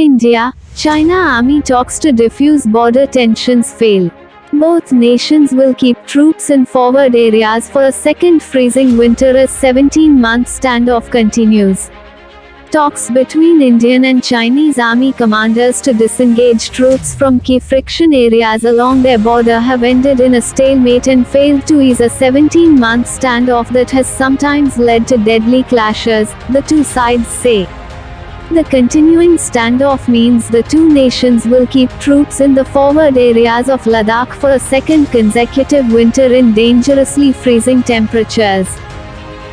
India, China army talks to diffuse border tensions fail. Both nations will keep troops in forward areas for a second freezing winter as 17-month standoff continues. Talks between Indian and Chinese army commanders to disengage troops from key friction areas along their border have ended in a stalemate and failed to ease a 17-month standoff that has sometimes led to deadly clashes, the two sides say. The continuing standoff means the two nations will keep troops in the forward areas of Ladakh for a second consecutive winter in dangerously freezing temperatures.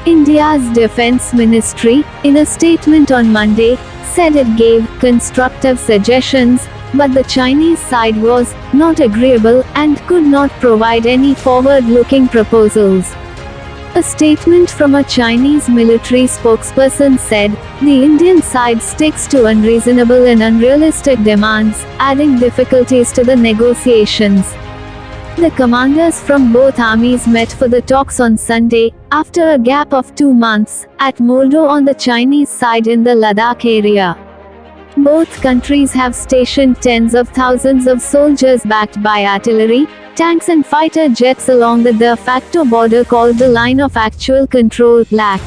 India's Defense Ministry, in a statement on Monday, said it gave constructive suggestions, but the Chinese side was not agreeable and could not provide any forward looking proposals. A statement from a Chinese military spokesperson said, the Indian side sticks to unreasonable and unrealistic demands, adding difficulties to the negotiations. The commanders from both armies met for the talks on Sunday, after a gap of two months, at Moldo on the Chinese side in the Ladakh area. Both countries have stationed tens of thousands of soldiers backed by artillery, tanks and fighter jets along the de facto border called the Line of Actual Control LAC.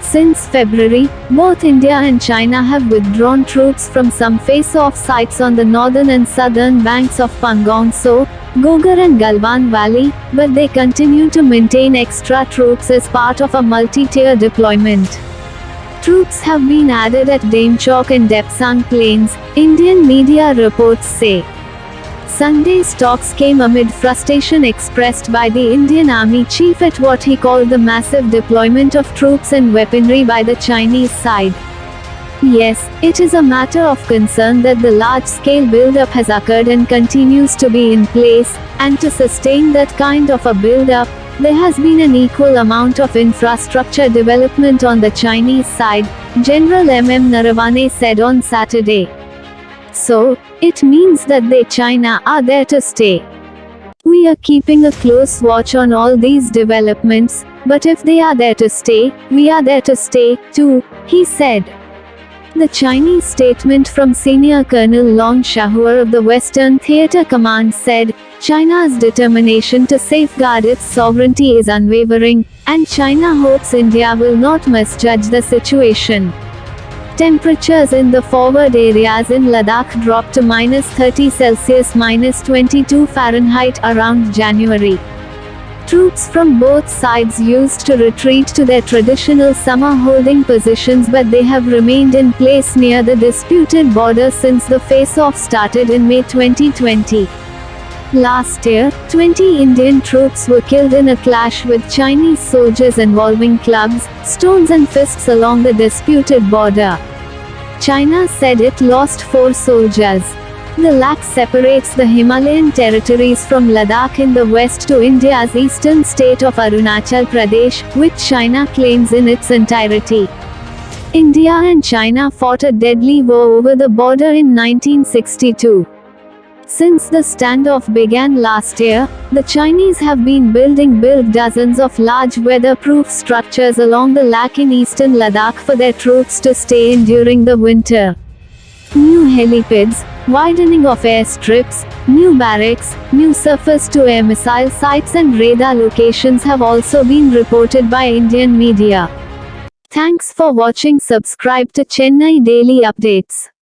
Since February, both India and China have withdrawn troops from some face-off sites on the northern and southern banks of Pangong Tso, Gogra and Galwan Valley, but they continue to maintain extra troops as part of a multi-tier deployment. Troops have been added at Demchok and Depsang Plains, Indian media reports say. Sunday's talks came amid frustration expressed by the Indian Army chief at what he called the massive deployment of troops and weaponry by the Chinese side. Yes, it is a matter of concern that the large-scale build-up has occurred and continues to be in place, and to sustain that kind of a build-up, there has been an equal amount of infrastructure development on the Chinese side, General MM Naravane said on Saturday. So, it means that they China are there to stay. We are keeping a close watch on all these developments, but if they are there to stay, we are there to stay, too, he said. The Chinese statement from Senior Colonel Long Shaohua of the Western Theater Command said, China's determination to safeguard its sovereignty is unwavering, and China hopes India will not misjudge the situation. Temperatures in the forward areas in Ladakh dropped to minus 30 Celsius minus 22 Fahrenheit around January. Troops from both sides used to retreat to their traditional summer holding positions but they have remained in place near the disputed border since the face-off started in May 2020. Last year, 20 Indian troops were killed in a clash with Chinese soldiers involving clubs, stones and fists along the disputed border. China said it lost four soldiers. The LAC separates the Himalayan territories from Ladakh in the west to India's eastern state of Arunachal Pradesh, which China claims in its entirety. India and China fought a deadly war over the border in 1962. Since the standoff began last year, the Chinese have been building build dozens of large weatherproof structures along the LAC in eastern Ladakh for their troops to stay in during the winter. New helipads, widening of airstrips, new barracks, new surface-to-air missile sites and radar locations have also been reported by Indian media. Thanks for watching subscribe to Chennai Daily Updates.